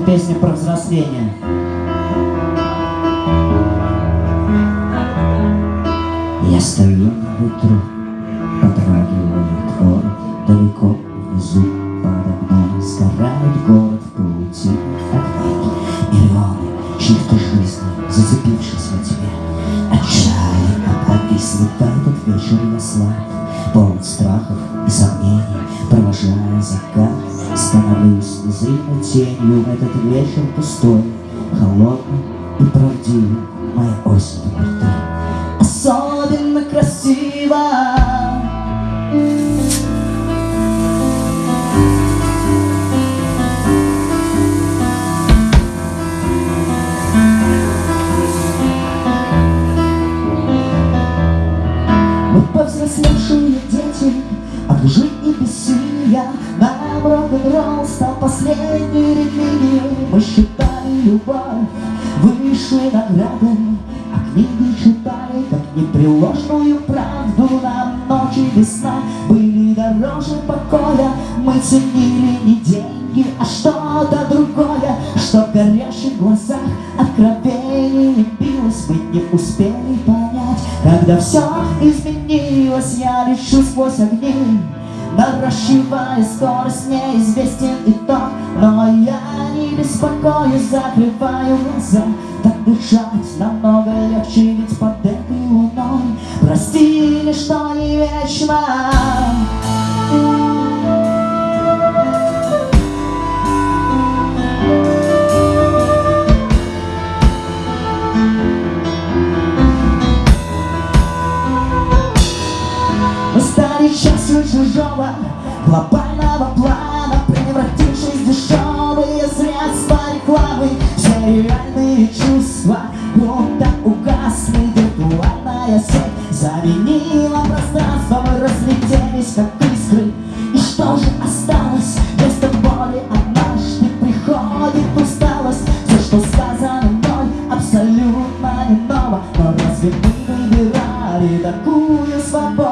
песня про взросление. Я стою на ветру, потрагивает город Далеко внизу подо мной сгорает город в паутине огней Миллионы чьих-то жизней, зацепившись во тьме. Отчаянно повиснут в этот вечер я слаб Полон страхов и сомнений, провожая закат Становлюсь незримой тенью в этот вечер пустой Холодный и правдивый, моя осень номер Особенно красиво рок-н-ролл стал последней религией Мы считали любовь высшей наградой А книги читали, как непреложную правду. Нам ночи без сна были дороже покоя. Мы ценили не деньги, а что-то другое. Что в горящих глазах откровение билось Мы не успели понять, когда все изменилось Я лечу сквозь огни Наращивая скорость, неизвестен итог. Но я не беспокоюсь, закрываю глаза. Так дышать намного легче, ведь под этой луной Прости, ничто не вечно. Мы стали частью чужого глобального плана Превратившись в дешевые средства рекламы. Все реальные чувства будто угасли. Виртуальная сеть заменила пространство. Мы разлетелись как искры. И что же осталось? Вместо боли однажды приходит усталость. Все, что сказано мной, абсолютно не ново. Но разве мы выбирали такую свободу?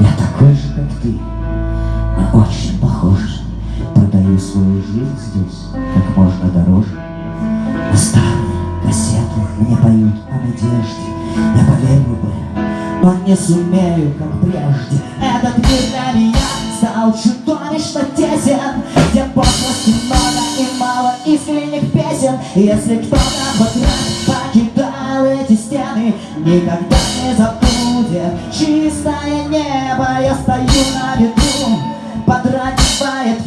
Я такой же, как ты, мы очень похожи Продаю свою жизнь здесь как можно дороже. На старые кассеты мне поют о надежде. Я поверил бы, но не сумею, как прежде. Этот мир для меня стал чудовищно тесен. Где пошлости много и мало искренних песен. Если кто-то хоть раз покидал эти стены Никогда не забудет чистое небо Я стою на ветру, подрагивает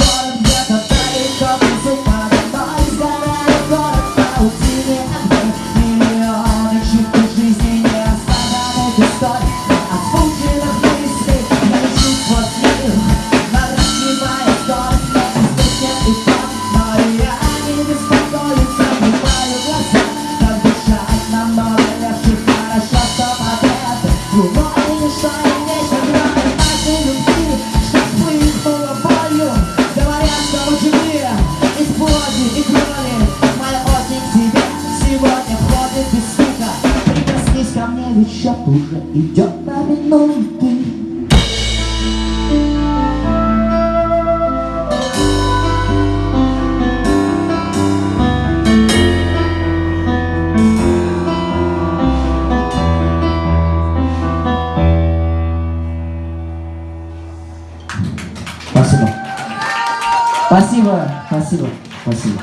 счет уже идет на минуты Спасибо. Спасибо, спасибо, спасибо.